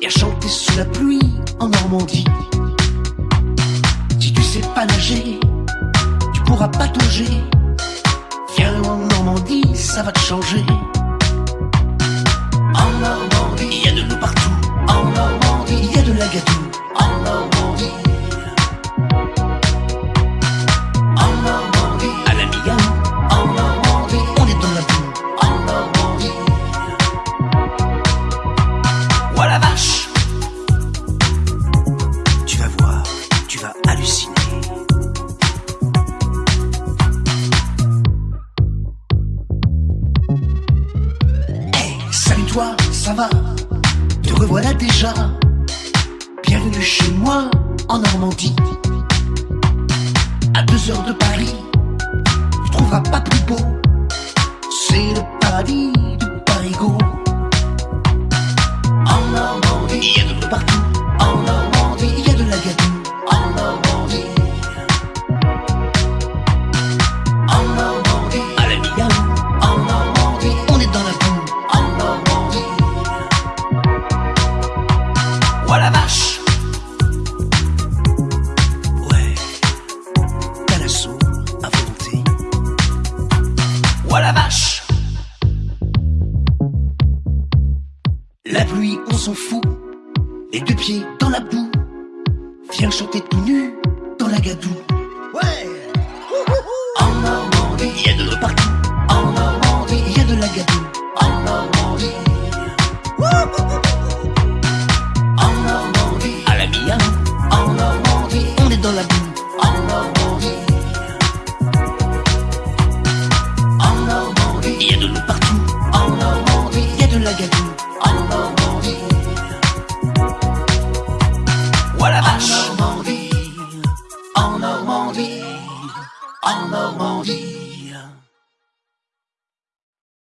Et à chanter sous la pluie en Normandie. Si tu sais pas nager, tu pourras pas patauger. Viens en Normandie, ça va te changer. En Normandie, il y a de l'eau partout. En Normandie, il y a de la gâteau. Ça va Te revoilà déjà. Bienvenue chez moi en Normandie. À deux heures de Paris, tu trouveras pas plus beau. C'est le paradis du Parigot. En Normandie, il y a de partout. Voilà vache. La pluie, on s'en fout. Les deux pieds dans la boue. Viens chanter tout nu dans la gadoue. Ouais. En Normandie, il y a de partout. Vache. En Normandie.